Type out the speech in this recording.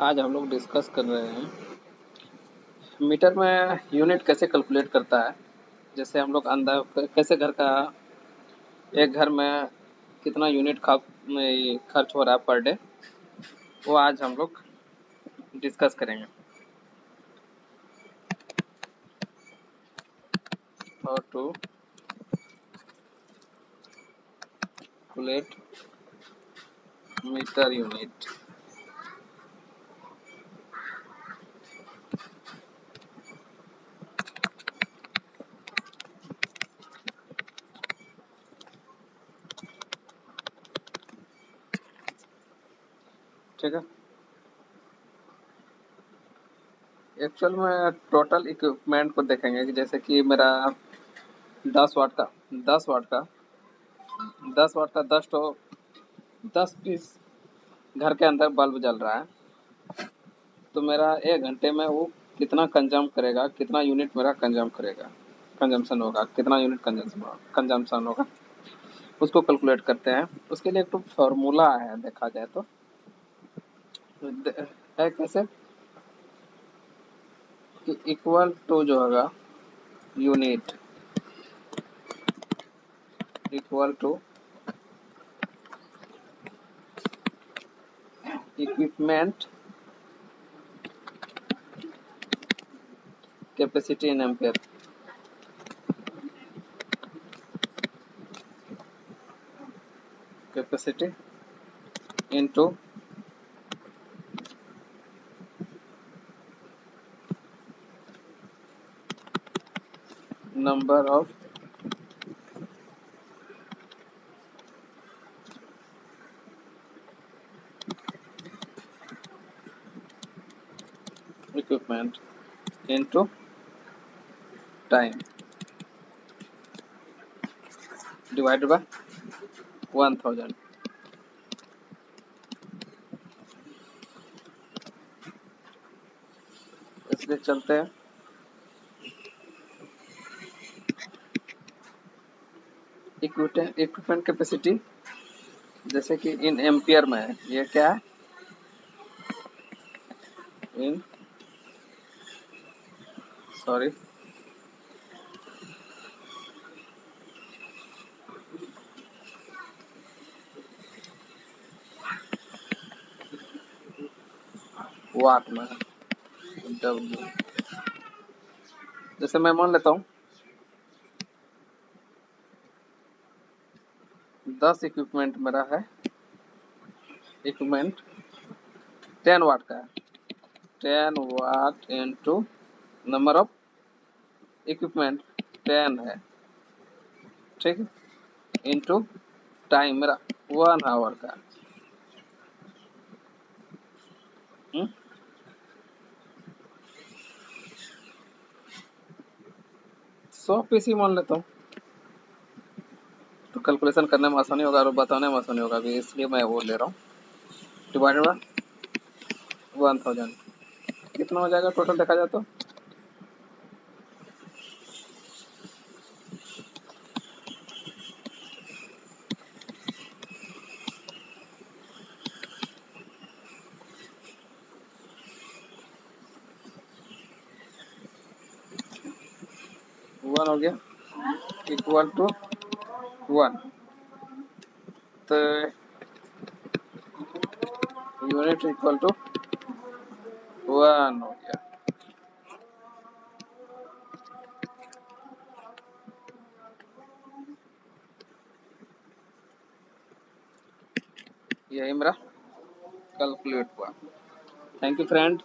आज हम लोग डिस्कस कर रहे हैं, मीटर में यूनिट कैसे कैलकुलेट करता है? जैसे हम लोग अंदर कैसे घर का, एक घर में कितना यूनिट खर्च हो रहा है पर डे वो आज हम लोग डिस्कस करेंगे। और टू कैलकुलेट मीटर यूनिट ठीक है? एक्चुअल में टोटल इक्विपमेंट को देखेंगे कि जैसे कि मेरा दस वाट का, दस वाट का, दस वाट का दस तो दस पीस घर के अंदर बल्ब जल रहा है। तो मेरा एक घंटे में वो कितना कंजम करेगा, कितना यूनिट मेरा कंजम करेगा कंजम्पशन होगा, कितना यूनिट कंजम्पशन होगा उसको कैलकुलेट करते हैं। उसके लिए एक तो फॉर्मूला है, देखा जाए तो। है कैसे? कि इक्वल टू जो होगा unit equal to equipment capacity in ampere capacity into number of equipment into time divided by 1000 इसलिए चलते हैं इक्विपमेंट कैपेसिटी जैसे कि इन एम्पियर में है, ये क्या है? इन सॉरी वाट में डब्ल्यू जैसे मैं मान लेता हूँ दस इक्विपमेंट मेरा है। इक्विपमेंट टेन वाट का है। Ten watt into number of equipment ten है। ठीक है? इंटू टाइम मेरा वन आवर का हम्म? सौ पीसी मान लेता हूँ। कैलकुलेशन करने में आसानी होगा और बताने में आसानी होगा भी इसलिए मैं वो ले रहा हूँ। डिवाइडेड बाय वन थाउज़ेंड कितना हो जाएगा टोटल देखा जाए तो? वन हो गया। इक्वल टू तो यूनिट इक्वल टू वन हो गया यही मेरा कैलकुलेट हुआ थैंक यू फ्रेंड